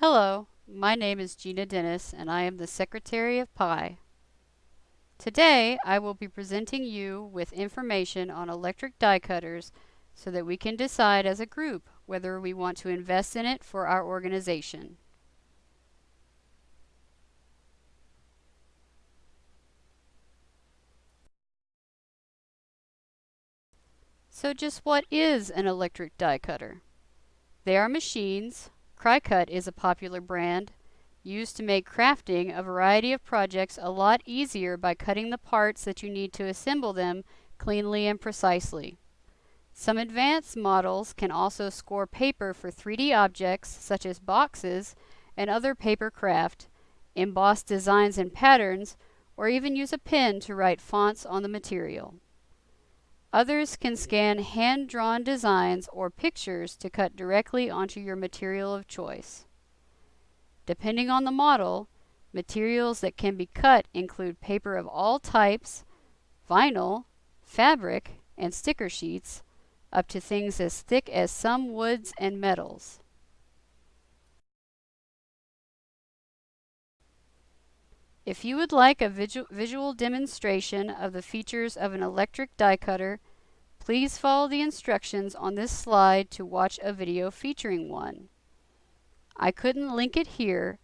Hello, my name is Gina Dennis and I am the Secretary of PI. Today I will be presenting you with information on electric die cutters so that we can decide as a group whether we want to invest in it for our organization. So just what is an electric die cutter? They are machines Cricut is a popular brand used to make crafting a variety of projects a lot easier by cutting the parts that you need to assemble them cleanly and precisely. Some advanced models can also score paper for 3D objects such as boxes and other paper craft, emboss designs and patterns, or even use a pen to write fonts on the material. Others can scan hand-drawn designs or pictures to cut directly onto your material of choice. Depending on the model, materials that can be cut include paper of all types, vinyl, fabric, and sticker sheets, up to things as thick as some woods and metals. If you would like a visu visual demonstration of the features of an electric die cutter, please follow the instructions on this slide to watch a video featuring one. I couldn't link it here,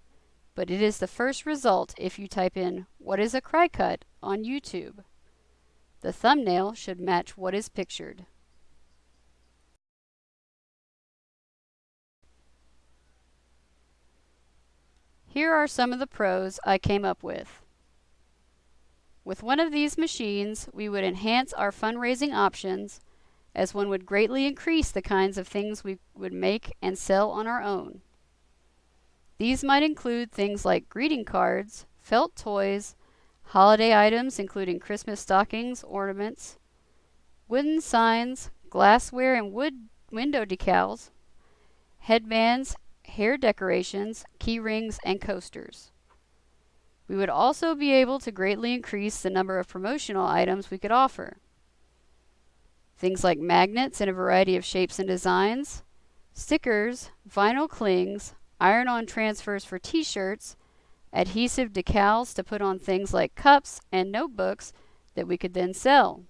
but it is the first result if you type in what is a Cricut on YouTube. The thumbnail should match what is pictured. Here are some of the pros I came up with. With one of these machines, we would enhance our fundraising options as one would greatly increase the kinds of things we would make and sell on our own. These might include things like greeting cards, felt toys, holiday items including Christmas stockings, ornaments, wooden signs, glassware and wood window decals, headbands, hair decorations, key rings, and coasters. We would also be able to greatly increase the number of promotional items we could offer. Things like magnets in a variety of shapes and designs, stickers, vinyl clings, iron-on transfers for t-shirts, adhesive decals to put on things like cups and notebooks that we could then sell.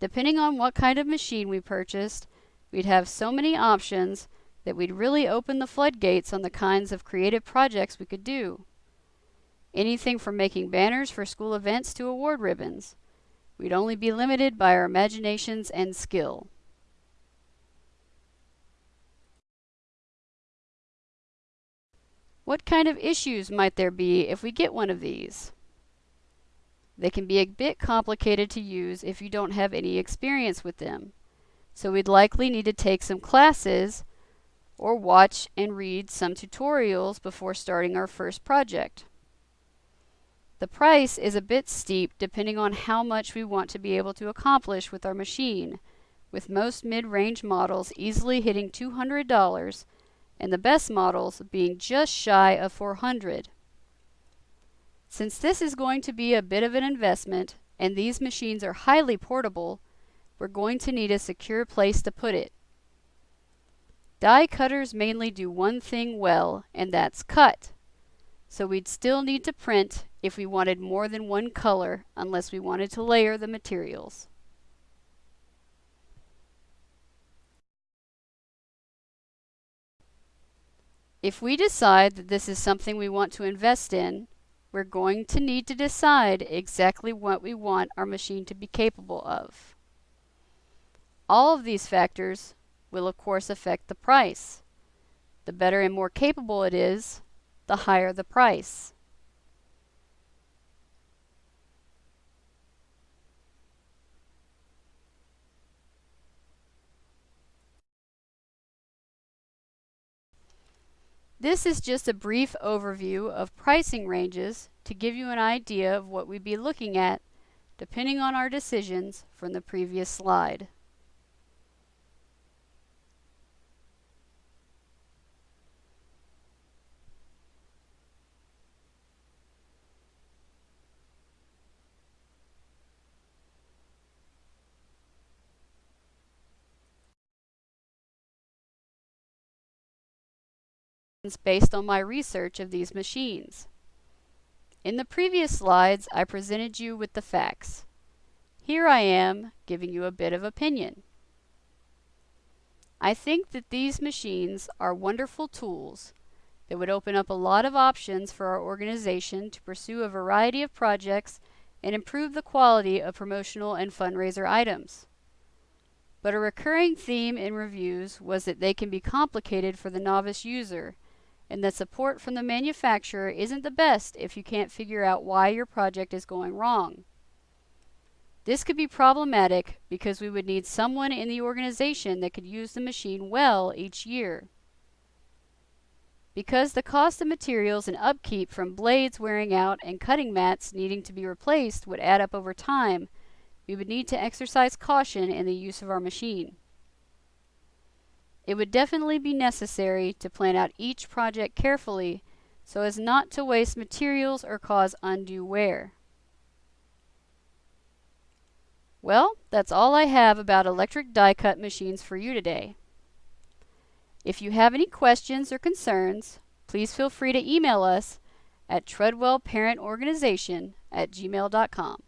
Depending on what kind of machine we purchased, we'd have so many options that we'd really open the floodgates on the kinds of creative projects we could do. Anything from making banners for school events to award ribbons. We'd only be limited by our imaginations and skill. What kind of issues might there be if we get one of these? They can be a bit complicated to use if you don't have any experience with them. So we'd likely need to take some classes or watch and read some tutorials before starting our first project. The price is a bit steep depending on how much we want to be able to accomplish with our machine, with most mid-range models easily hitting $200 and the best models being just shy of 400. Since this is going to be a bit of an investment and these machines are highly portable, we're going to need a secure place to put it. Die cutters mainly do one thing well, and that's cut. So we'd still need to print if we wanted more than one color, unless we wanted to layer the materials. If we decide that this is something we want to invest in, we're going to need to decide exactly what we want our machine to be capable of. All of these factors will of course affect the price. The better and more capable it is, the higher the price. This is just a brief overview of pricing ranges to give you an idea of what we'd be looking at depending on our decisions from the previous slide. Based on my research of these machines. In the previous slides, I presented you with the facts. Here I am giving you a bit of opinion. I think that these machines are wonderful tools that would open up a lot of options for our organization to pursue a variety of projects and improve the quality of promotional and fundraiser items. But a recurring theme in reviews was that they can be complicated for the novice user and that support from the manufacturer isn't the best if you can't figure out why your project is going wrong. This could be problematic because we would need someone in the organization that could use the machine well each year. Because the cost of materials and upkeep from blades wearing out and cutting mats needing to be replaced would add up over time, we would need to exercise caution in the use of our machine. It would definitely be necessary to plan out each project carefully so as not to waste materials or cause undue wear. Well, that's all I have about electric die cut machines for you today. If you have any questions or concerns, please feel free to email us at treadwellparentorganization at gmail.com.